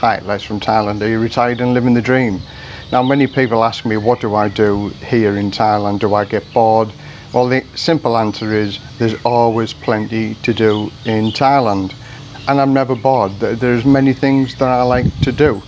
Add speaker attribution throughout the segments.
Speaker 1: Hi, Les from Thailand. Are you retired and living the dream? Now many people ask me what do I do here in Thailand? Do I get bored? Well the simple answer is there's always plenty to do in Thailand and I'm never bored. There's many things that I like to do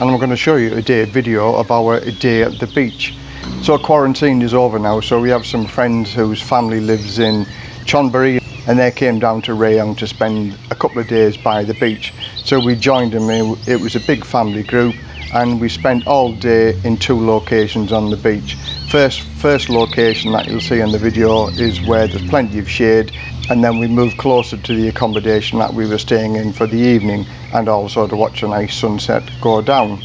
Speaker 1: and I'm going to show you a day video of our day at the beach. So quarantine is over now so we have some friends whose family lives in Chonburi and they came down to Rayong to spend couple of days by the beach. So we joined them, it was a big family group and we spent all day in two locations on the beach. First, first location that you'll see in the video is where there's plenty of shade and then we moved closer to the accommodation that we were staying in for the evening and also to watch a nice sunset go down.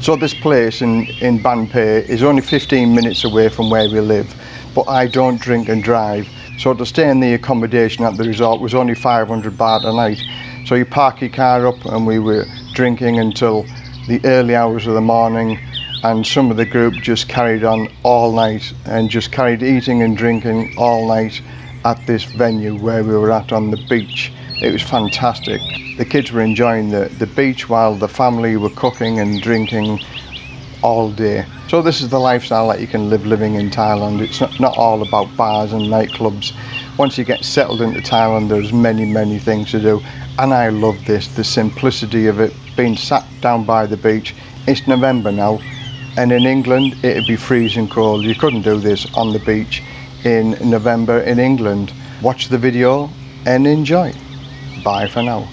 Speaker 1: So this place in, in Banpei is only 15 minutes away from where we live but I don't drink and drive so to stay in the accommodation at the resort was only 500 baht a night so you park your car up and we were drinking until the early hours of the morning and some of the group just carried on all night and just carried eating and drinking all night at this venue where we were at on the beach. It was fantastic. The kids were enjoying the, the beach while the family were cooking and drinking all day. So this is the lifestyle that you can live living in Thailand. It's not, not all about bars and nightclubs. Once you get settled into Thailand, there's many, many things to do. And I love this, the simplicity of it, being sat down by the beach. It's November now, and in England, it'd be freezing cold. You couldn't do this on the beach in November in England. Watch the video and enjoy. Bye for now.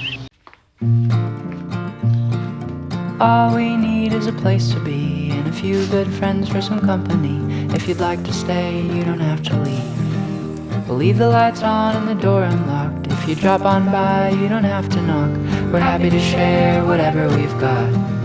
Speaker 2: All we need is a place to be few good friends for some company. If you'd like to stay, you don't have to leave. We'll leave the lights on and the door unlocked. If you drop on by, you don't have to knock. We're happy to share whatever we've got.